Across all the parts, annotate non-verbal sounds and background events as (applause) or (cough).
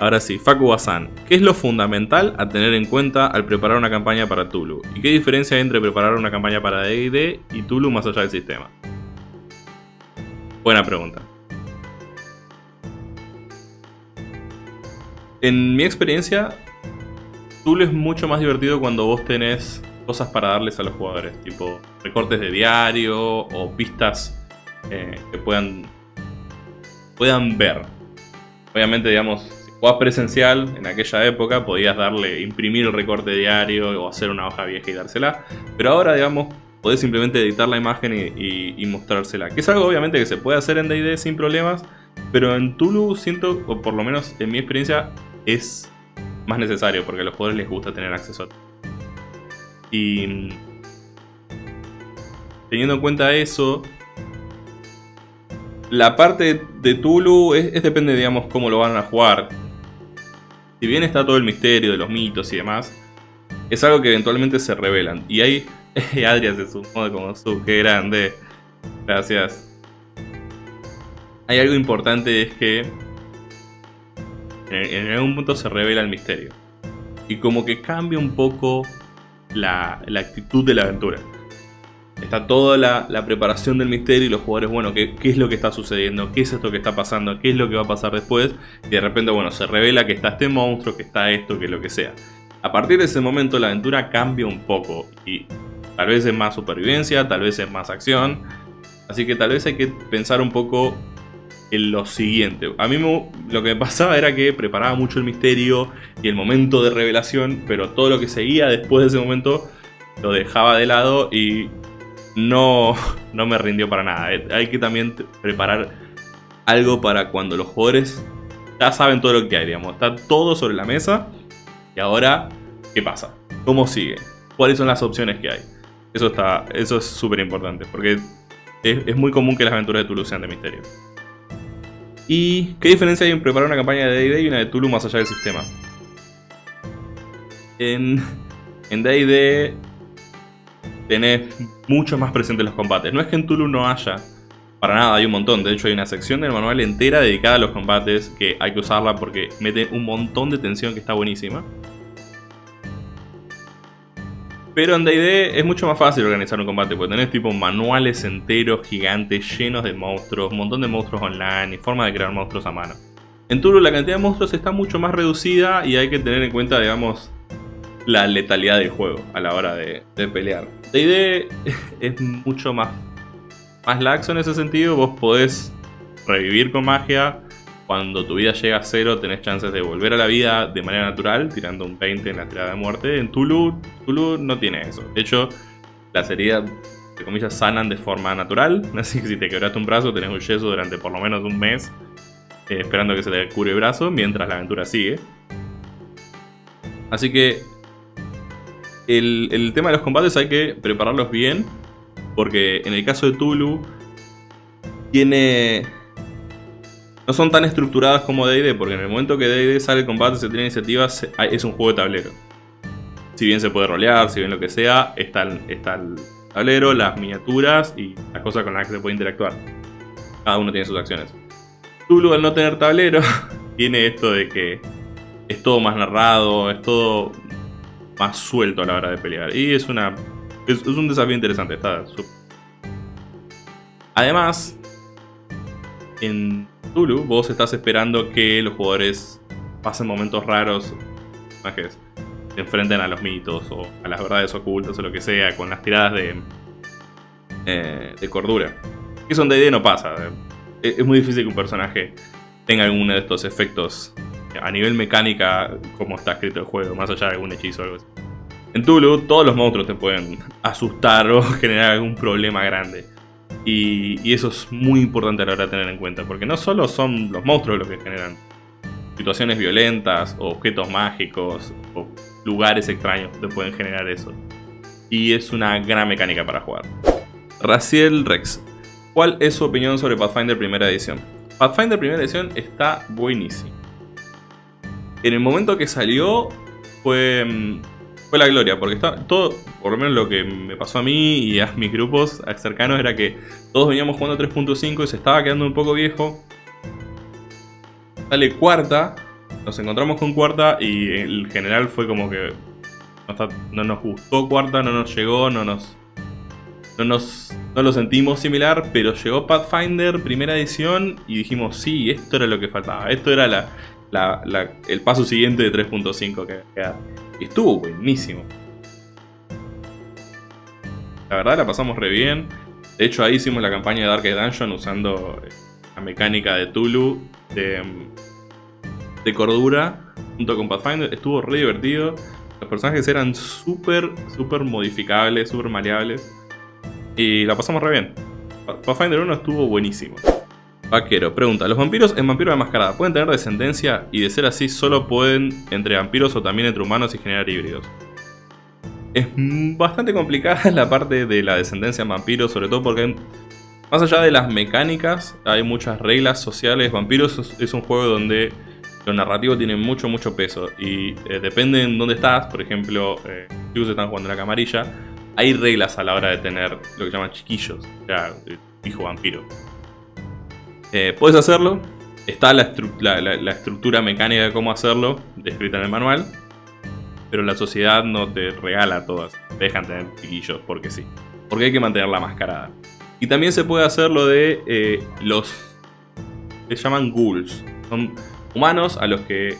Ahora sí, Faku Basan. ¿Qué es lo fundamental a tener en cuenta al preparar una campaña para Tulu? ¿Y qué diferencia hay entre preparar una campaña para D&D y Tulu más allá del sistema? Buena pregunta. En mi experiencia, Tulu es mucho más divertido cuando vos tenés cosas para darles a los jugadores, tipo recortes de diario o pistas eh, que puedan, puedan ver. Obviamente, digamos, jugabas presencial, en aquella época podías darle, imprimir el recorte diario o hacer una hoja vieja y dársela. Pero ahora, digamos, podés simplemente editar la imagen y, mostrársela. Que es algo obviamente que se puede hacer en D&D sin problemas. Pero en Tulu siento, o por lo menos en mi experiencia, es más necesario porque a los jugadores les gusta tener acceso a Y teniendo en cuenta eso, la parte de Tulu es, depende, digamos, cómo lo van a jugar. Si bien está todo el misterio de los mitos y demás, es algo que eventualmente se revelan. Y ahí, (laughs) Adrián se sumó como su, qué grande. Gracias. Hay algo importante, es que en, algún punto se revela el misterio. Y como que cambia un poco la actitud de la aventura. Está toda la, preparación del misterio y los jugadores, bueno, ¿qué, ¿qué, es lo que está sucediendo? ¿Qué es esto que está pasando? ¿Qué es lo que va a pasar después? Y de repente, bueno, se revela que está este monstruo, que está esto, que lo que sea. A partir de ese momento la aventura cambia un poco y tal vez es más supervivencia, tal vez es más acción. Así que tal vez hay que pensar un poco en lo siguiente. A mí lo que me pasaba era que preparaba mucho el misterio y el momento de revelación, pero todo lo que seguía después de ese momento lo dejaba de lado y no, (laughs) no me rindió para nada. Eh, hay que también preparar algo para cuando los jugadores ya saben todo lo que hay, digamos. Está todo sobre la mesa. Y ahora, ¿qué pasa? ¿Cómo sigue? ¿Cuáles son las opciones que hay? Eso, está, eso es súper importante, porque es, muy común que las aventuras de Tulu sean de misterio. ¿Y qué diferencia hay en preparar una campaña de D&D y una de Tulu más allá del sistema? En D&D tenés mucho más presente los combates. No es que en Tulu no haya, para nada, hay un montón. De hecho, hay una sección del manual entera dedicada a los combates que hay que usarla porque mete un montón de tensión que está buenísima. Pero en D&D es mucho más fácil organizar un combate, porque tenés tipo manuales enteros, gigantes, llenos de monstruos, un montón de monstruos online y forma de crear monstruos a mano. En Tulu la cantidad de monstruos está mucho más reducida y hay que tener en cuenta, digamos, la letalidad del juego a la hora de, pelear. D&D (laughs) es mucho más, más laxo en ese sentido, vos podés revivir con magia, cuando tu vida llega a cero tenés chances de volver a la vida de manera natural, tirando un 20 en la tirada de muerte. En Tulu, Tulu no tiene eso. De hecho, las heridas, de comillas, sanan de forma natural. (laughs) Así que si te quebraste un brazo, tenés un yeso durante por lo menos un mes, eh, esperando que se te cure el brazo, mientras la aventura sigue. Así que el, tema de los combates hay que prepararlos bien. Porque en el caso de Tulu, tiene... No son tan estructuradas como D&D, porque en el momento que D&D sale el combate, se tiene iniciativas, es un juego de tablero. Si bien se puede rolear, si bien lo que sea, está el, está el tablero, las miniaturas y las cosas con las que se puede interactuar. Cada uno tiene sus acciones. Tulu al no tener tablero, (laughs) tiene esto de que es todo más narrado, es todo más suelto a la hora de pelear. Y es una es, un desafío interesante. Está Además, en Tulu vos estás esperando que los jugadores pasen momentos raros, que se enfrenten a los mitos o a las verdades ocultas o lo que sea, con las tiradas de, eh, de cordura. Eso en D&D no pasa. Es muy difícil que un personaje tenga alguno de estos efectos a nivel mecánica como está escrito el juego, más allá de algún hechizo o algo así. En Tulu todos los monstruos te pueden asustar o (laughs) generar algún problema grande. Y, eso es muy importante a la hora de tener en cuenta, porque no solo son los monstruos los que generan situaciones violentas, o objetos mágicos, o lugares extraños te pueden generar eso. Y es una gran mecánica para jugar. Raciel Rex, ¿cuál es su opinión sobre Pathfinder primera edición? Pathfinder primera edición está buenísimo en el momento que salió fue, mm, fue la gloria, porque está todo, por lo menos lo que me pasó a mí y a mis grupos cercanos era que todos veníamos jugando 3.5 y se estaba quedando un poco viejo. Sale cuarta nos encontramos con cuarta y el general fue como que no, nos gustó cuarta, no nos llegó, no nos, no nos no lo sentimos similar, pero llegó Pathfinder primera edición y dijimos sí, esto era lo que faltaba, esto era la, el paso siguiente de 3.5 que Y estuvo buenísimo. La verdad la pasamos re bien. De hecho ahí hicimos la campaña de Dark Dungeon usando la mecánica de Tulu de, de cordura junto con Pathfinder. Estuvo re divertido. Los personajes eran súper, súper modificables, súper maleables. Y la pasamos re bien. Pathfinder 1 estuvo buenísimo. Vaquero, pregunta, ¿los vampiros en Vampiro de Mascarada pueden tener descendencia? Y de ser así, ¿solo pueden entre vampiros o también entre humanos y generar híbridos? Es bastante complicada (laughs) la parte de la descendencia en vampiros, sobre todo porque más allá de las mecánicas, hay muchas reglas sociales. Vampiros es un juego donde lo narrativo tiene mucho, mucho peso. Y eh, depende en dónde estás, por ejemplo, eh, si están jugando en la camarilla, hay reglas a la hora de tener lo que llaman chiquillos, o sea, hijo vampiro. Eh, puedes hacerlo, está la, estructura mecánica de cómo hacerlo, descrita en el manual, pero la sociedad no te regala todas, dejan tener chiquillos porque sí, porque hay que mantener la mascarada. Y también se puede hacer lo de eh, los... se llaman ghouls, son humanos a los que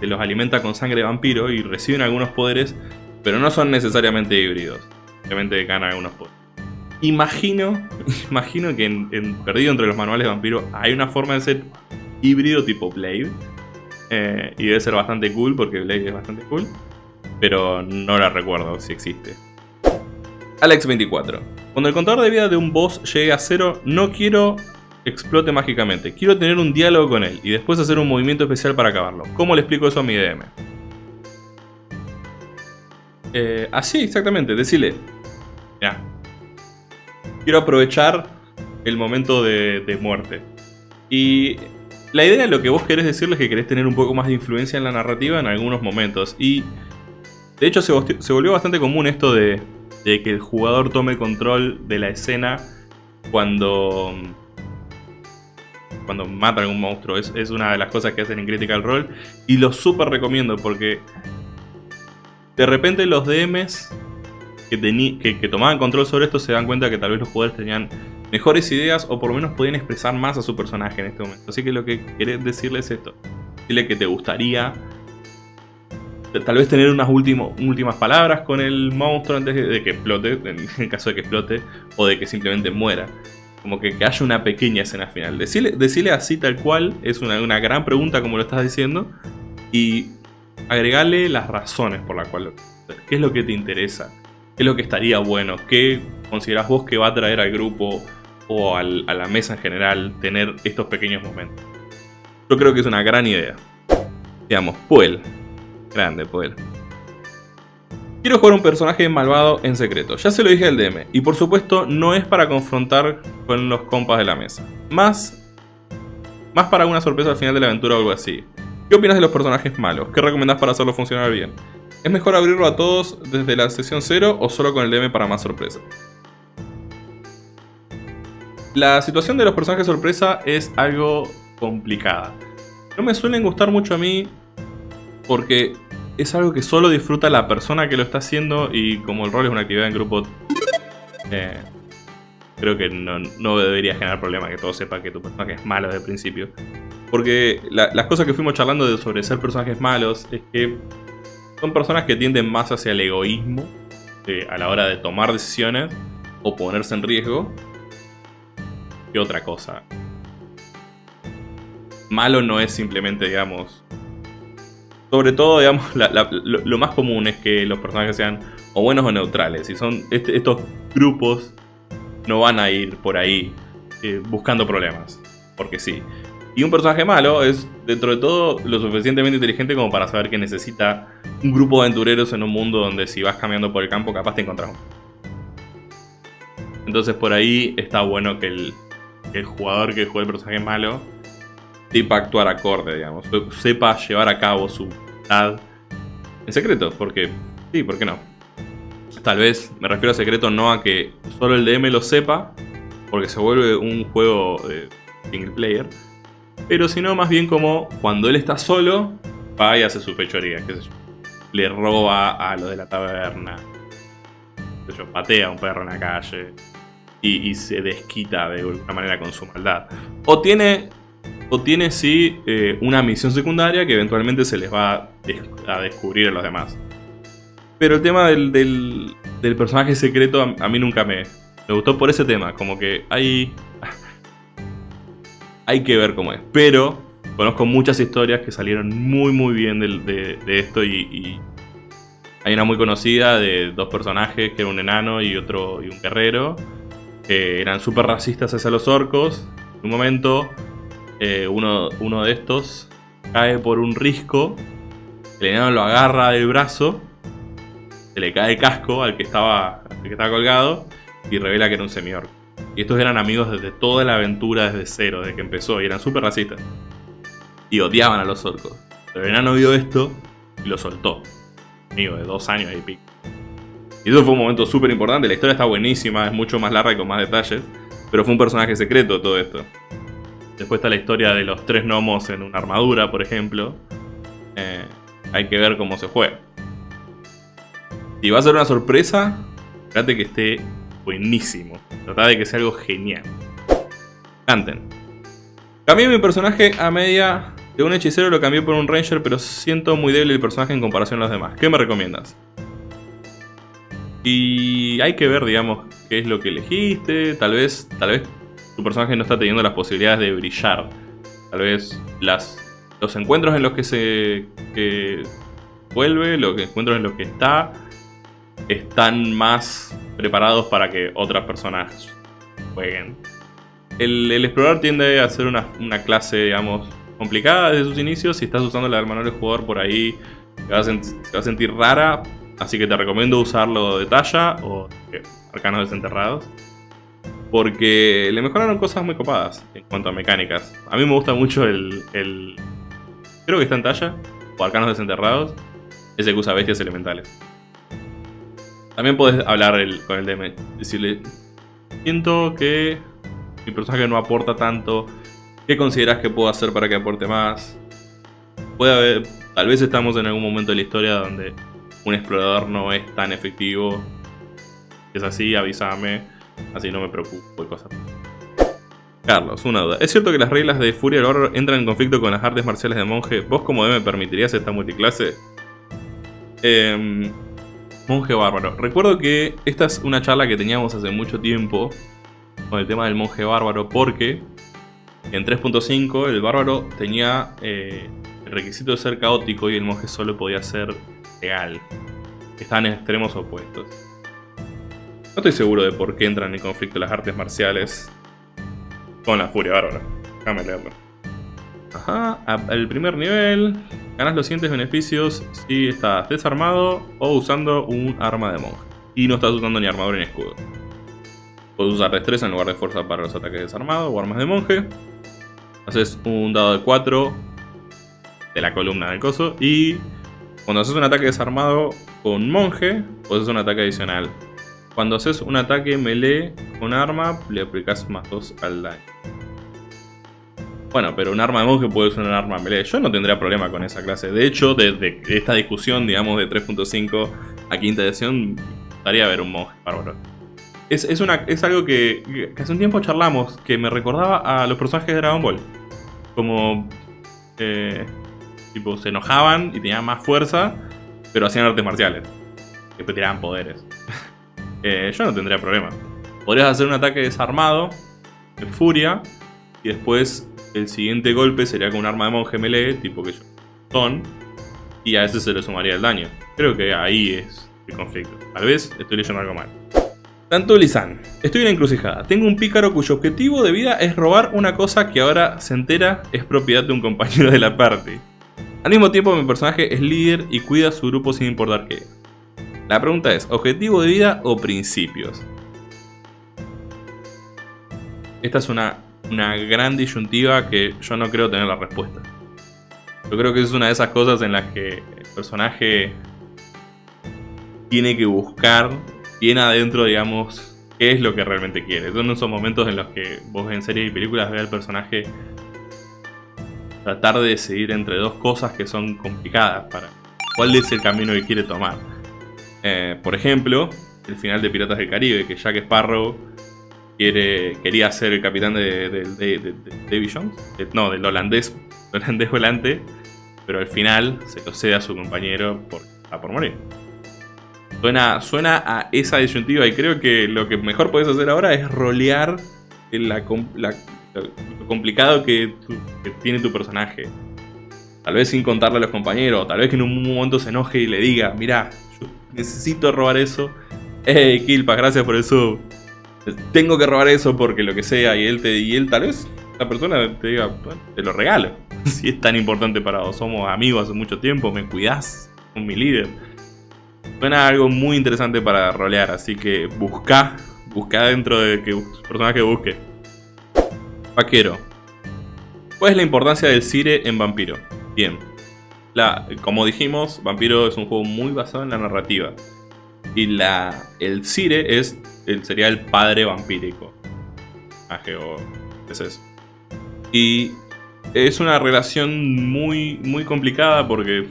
se los alimenta con sangre de vampiro y reciben algunos poderes, pero no son necesariamente híbridos. Obviamente ganan algunos poderes. Imagino, (laughs) imagino que en, Perdido entre los manuales de vampiro hay una forma de ser híbrido tipo Blade. Eh, y debe ser bastante cool porque Blade es bastante cool. Pero no la recuerdo si existe. Alex24. Cuando el contador de vida de un boss llegue a cero, no quiero explote mágicamente. Quiero tener un diálogo con él y después hacer un movimiento especial para acabarlo. ¿Cómo le explico eso a mi DM? Eh, así, exactamente. Decirle, ya. Quiero aprovechar el momento de, muerte. Y la idea de lo que vos querés decirle es que querés tener un poco más de influencia en la narrativa en algunos momentos. Y de hecho se, volvió bastante común esto de, de, que el jugador tome control de la escena cuando, cuando mata a algún monstruo. Es, es una de las cosas que hacen en Critical Role. Y lo súper recomiendo porque de repente los DMs que, tomaban control sobre esto se dan cuenta que tal vez los jugadores tenían mejores ideas o por lo menos podían expresar más a su personaje en este momento. Así que lo que querés decirle es esto. Dile que te gustaría tal vez tener unas últimas palabras con el monstruo antes de, que explote, en (laughs) caso de que explote, o de que simplemente muera. Como que, haya una pequeña escena final. Decirle, así tal cual es una, una, gran pregunta como lo estás diciendo. Y agregarle las razones por las cuales... ¿Qué es lo que te interesa? ¿Qué es lo que estaría bueno? ¿Qué consideras vos que va a traer al grupo o a la mesa en general tener estos pequeños momentos? Yo creo que es una gran idea. Digamos, Puel. Grande, Puel. Quiero jugar un personaje malvado en secreto. Ya se lo dije al DM. Y por supuesto no es para confrontar con los compas de la mesa. Más, más para una sorpresa al final de la aventura o algo así. ¿Qué opinas de los personajes malos? ¿Qué recomendás para hacerlo funcionar bien? ¿Es mejor abrirlo a todos desde la sesión 0 o solo con el DM para más sorpresa? La situación de los personajes sorpresa es algo complicada. No me suelen gustar mucho a mí porque es algo que solo disfruta la persona que lo está haciendo y como el rol es una actividad en grupo, eh, creo que no, debería generar problema que todo sepa que tu personaje es malo desde el principio. Porque las cosas que fuimos charlando sobre ser personajes malos es que son personas que tienden más hacia el egoísmo eh, a la hora de tomar decisiones o ponerse en riesgo que otra cosa. Malo no es simplemente, digamos... Sobre todo, digamos, lo, más común es que los personajes sean o buenos o neutrales. Y son este, estos grupos no van a ir por ahí eh, buscando problemas. Porque sí. Y un personaje malo es, dentro de todo, lo suficientemente inteligente como para saber que necesita un grupo de aventureros en un mundo donde si vas caminando por el campo capaz te encontrás Entonces por ahí está bueno que el, jugador que juega el personaje malo sepa actuar acorde, digamos. Sepa llevar a cabo su voluntad en secreto, porque sí, ¿por qué no? Tal vez me refiero a secreto no a que solo el DM lo sepa, porque se vuelve un juego de single player, pero sino más bien como cuando él está solo, va y hace su fechoría, qué sé yo. Le roba a lo de la taberna. Qué sé yo, patea a un perro en la calle. Y, se desquita de alguna manera con su maldad. O tiene o tiene sí eh, una misión secundaria que eventualmente se les va a descubrir a los demás. Pero el tema del, del, personaje secreto a, mí nunca me, me gustó por ese tema. Como que hay... hay que ver cómo es. Pero conozco muchas historias que salieron muy muy bien de, de, esto y, hay una muy conocida de dos personajes, que era un enano y otro y un guerrero, que eran súper racistas hacia los orcos. En un momento eh, uno, uno de estos cae por un risco, el enano lo agarra del brazo, se le cae el casco al que estaba, que estaba colgado y revela que era un semiorco. Y estos eran amigos desde toda la aventura, desde cero, desde que empezó, y eran súper racistas. Y odiaban a los orcos. Pero el enano vio esto y lo soltó. Amigo de dos años y pico. Y eso fue un momento súper importante. La historia está buenísima, es mucho más larga y con más detalles. Pero fue un personaje secreto todo esto. Después está la historia de los tres gnomos en una armadura, por ejemplo. Eh, hay que ver cómo se juega. Si va a ser una sorpresa, trate que esté buenísimo. Trata de que sea algo genial. Canten. Cambié mi personaje a media de un hechicero, lo cambié por un ranger, pero siento muy débil el personaje en comparación a los demás. ¿Qué me recomiendas? Y hay que ver, digamos, qué es lo que elegiste. Tal vez, tal vez tu personaje no está teniendo las posibilidades de brillar. Tal vez las, los encuentros en los que se vuelve, los encuentros en los que está, están más preparados para que otras personas jueguen. El, explorador tiende a ser una, clase, digamos, complicada desde sus inicios. Si estás usando la del manual de jugador por ahí, te vas, a sentir rara. Así que te recomiendo usarlo de talla o arcanos desenterrados porque le mejoraron cosas muy copadas en cuanto a mecánicas. A mí me gusta mucho el... creo que está en talla, o arcanos desenterrados, ese que usa bestias elementales. También puedes hablar con el DM, decirle, siento que mi personaje no aporta tanto, ¿qué consideras que puedo hacer para que aporte más? Puede haber, tal vez estamos en algún momento de la historia donde un explorador no es tan efectivo. Si es así, avísame Así no me preocupo de cosas. Carlos, una duda. ¿Es cierto que las reglas de Furia del Horror entran en conflicto con las artes marciales de monje? ¿Vos como me permitirías esta multiclase? Em, monje bárbaro. Recuerdo que esta es una charla que teníamos hace mucho tiempo con el tema del monje bárbaro porque en 3.5 el bárbaro tenía eh, el requisito de ser caótico y el monje solo podía ser legal. Estaban en extremos opuestos. No estoy seguro de por qué entran en conflicto las artes marciales con la furia bárbara. Déjame leerlo. Ajá, al primer nivel ganas los siguientes beneficios si estás desarmado o usando un arma de monje. Y no estás usando ni armadura ni escudo. Puedes usar destreza en lugar de fuerza para los ataques desarmados o armas de monje. Haces un dado de 4 de la columna del coso. Y cuando haces un ataque desarmado con monje, puedes hacer un ataque adicional cuando haces un ataque melee con arma, le aplicas más 2 al daño. Bueno, pero un arma de monje puede ser un arma melee. Yo no tendría problema con esa clase. De hecho, desde esta discusión, digamos, de 3.5 a quinta edición, gustaría ver un monje bárbaro. Es, es, una, es algo que, que, hace un tiempo charlamos, que me recordaba a los personajes de Dragon Ball. Como... Eh, tipo, se enojaban y tenían más fuerza, pero hacían artes marciales. Después tiraban poderes. (laughs) Eh, yo no tendría problema. Podrías hacer un ataque desarmado, de furia, y después el siguiente golpe sería con un arma de monje melee, tipo que yo son, y a ese se le sumaría el daño. Creo que ahí es el conflicto. Tal vez estoy leyendo algo mal. Tanto Lisan, estoy en encrucijada. Tengo un pícaro cuyo objetivo de vida es robar una cosa que ahora se entera es propiedad de un compañero de la party. Al mismo tiempo mi personaje es líder y cuida a su grupo sin importar qué. La pregunta es, ¿objetivo de vida o principios? Esta es una, una gran disyuntiva que yo no creo tener la respuesta. Yo creo que es una de esas cosas en las que el personaje tiene que buscar bien adentro, digamos, qué es lo que realmente quiere. Son esos momentos en los que vos en series y películas ve al personaje tratar de decidir entre dos cosas que son complicadas para cuál es el camino que quiere tomar. Eh, por ejemplo, el final de Piratas del Caribe, que Jack Sparrow quiere, quería ser el capitán de, de, Jones, no, del holandés, (laughs) holandés volante, pero al final se lo cede a su compañero por, a por morir. Suena, suena a esa disyuntiva y creo que lo que mejor puedes hacer ahora es rolear la, lo complicado que, tiene tu personaje. Tal vez sin contarle a los compañeros, tal vez que en un momento se enoje y le diga, mira, yo necesito robar eso. Hey, Kilpa, gracias por eso. Tengo que robar eso porque lo que sea. Y él, te, y él tal vez, la persona te diga, te lo regalo. (laughs) si es tan importante para vos, somos amigos hace mucho tiempo, me cuidás con mi líder. Suena algo muy interesante para rolear, así que busca, busca dentro de que personaje busque. Vaquero. ¿Cuál es la importancia del Cire en Vampiro? Bien. La, como dijimos, Vampiro es un juego muy basado en la narrativa. Y la, el Cire es, el, sería el padre vampírico. Es eso. Y es una relación muy, muy complicada porque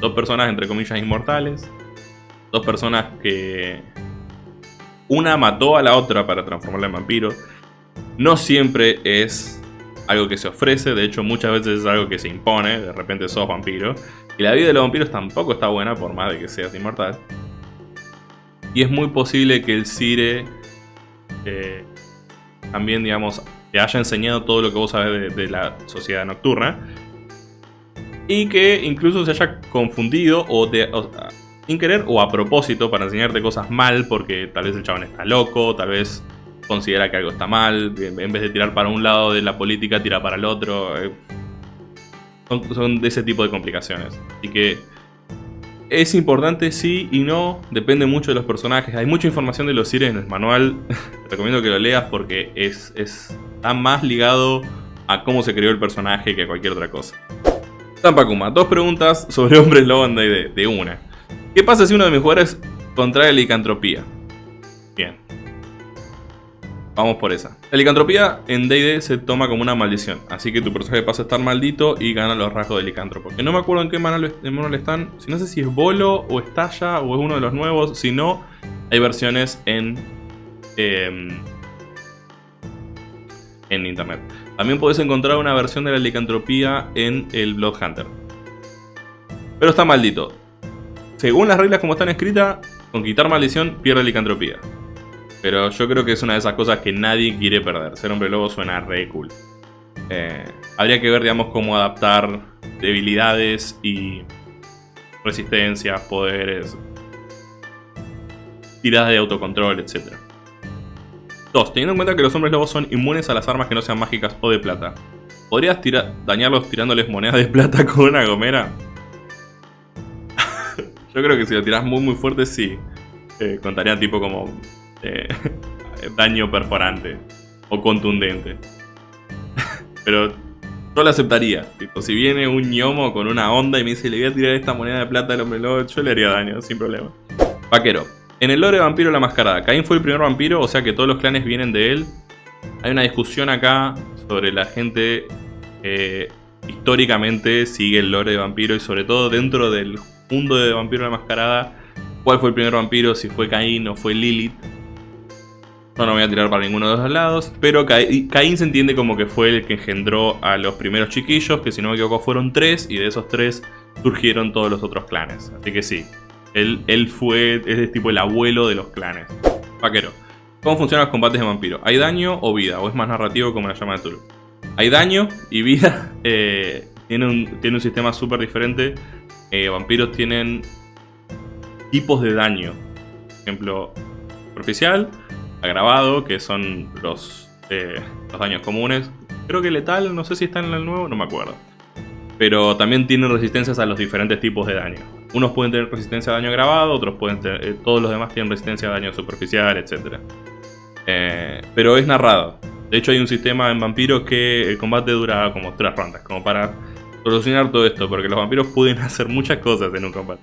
dos personas, entre comillas, inmortales. Dos personas que... Una mató a la otra para transformarla en vampiro. No siempre es algo que se ofrece, de hecho muchas veces es algo que se impone, de repente sos vampiro. Y la vida de los vampiros tampoco está buena por más de que seas inmortal. Y es muy posible que el Cire eh, también, digamos, te haya enseñado todo lo que vos sabés de, la sociedad nocturna. Y que incluso se haya confundido o, sin querer o a propósito para enseñarte cosas mal porque tal vez el chabón está loco, tal vez considera que algo está mal, en vez de tirar para un lado de la política, tira para el otro. Eh, son, de ese tipo de complicaciones. Así que es importante sí y no, depende mucho de los personajes. Hay mucha información de los Sires en el manual, (laughs) recomiendo que lo leas porque es, está más ligado a cómo se creó el personaje que a cualquier otra cosa. Tampakuma, dos preguntas sobre (laughs) hombres lobo en de una. ¿Qué pasa si uno de mis jugadores contrae licantropía? Bien, Vamos por esa. La licantropía en D&D se toma como una maldición, así que tu personaje pasa a estar maldito y gana los rasgos de licántropo. No me acuerdo en qué manual, están, si no sé si es Bolo o Estalla o es uno de los nuevos, si no, hay versiones en... Em, en internet. También podés encontrar una versión de la licantropía en el Bloodhunter. Pero está maldito. Según las reglas como están escritas, con quitar maldición pierde licantropía. Pero yo creo que es una de esas cosas que nadie quiere perder. Ser hombre lobo suena re cool. Eh, habría que ver, digamos, cómo adaptar debilidades y resistencias, poderes, tiradas de autocontrol, etc. 2. Teniendo en cuenta que los hombres lobos son inmunes a las armas que no sean mágicas o de plata. ¿Podrías dañarlos tirándoles monedas de plata (laughs) con una gomera? (laughs) Yo creo que si lo tiras muy muy fuerte sí. Eh, contaría tipo como eh, (laughs) daño perforante o contundente. (laughs) Pero yo lo aceptaría. Si viene un ñomo con una onda y me dice le voy a tirar esta moneda de plata al hombre lobo, yo le haría daño, sin problema. Vaquero. En el lore de Vampiro la Mascarada, Caín fue el primer vampiro, o sea que todos los clanes vienen de él. Hay una discusión acá sobre la gente eh, históricamente sigue el lore de vampiro y sobre todo dentro del mundo de Vampiro la Mascarada, cuál fue el primer vampiro, si fue Caín o fue Lilith. No, no voy a tirar para ninguno de los lados. Pero Caín se entiende como que fue el que engendró a los primeros chiquillos, que si no me equivoco fueron tres, y de esos tres surgieron todos los otros clanes. Así que sí, él, él fue, es tipo el abuelo de los clanes. Vaquero. ¿Cómo funcionan los combates de vampiro? ¿Hay daño o vida? ¿O es más narrativo como la llama de Tulu? Hay daño y vida. (laughs) Eh, tiene, un, tiene un sistema súper diferente. Eh, vampiros tienen tipos de daño. Por ejemplo, superficial, agravado, que son los, eh, los daños comunes. Creo que letal, no sé si está en el nuevo, no me acuerdo. Pero también tienen resistencias a los diferentes tipos de daño. Unos pueden tener resistencia a daño agravado, otros pueden tener, eh, todos los demás tienen resistencia a daño superficial, etc. Eh, pero es narrado. De hecho hay un sistema en vampiros que el combate dura como tres rondas, como para solucionar todo esto, porque los vampiros pueden (laughs) hacer muchas cosas en un combate.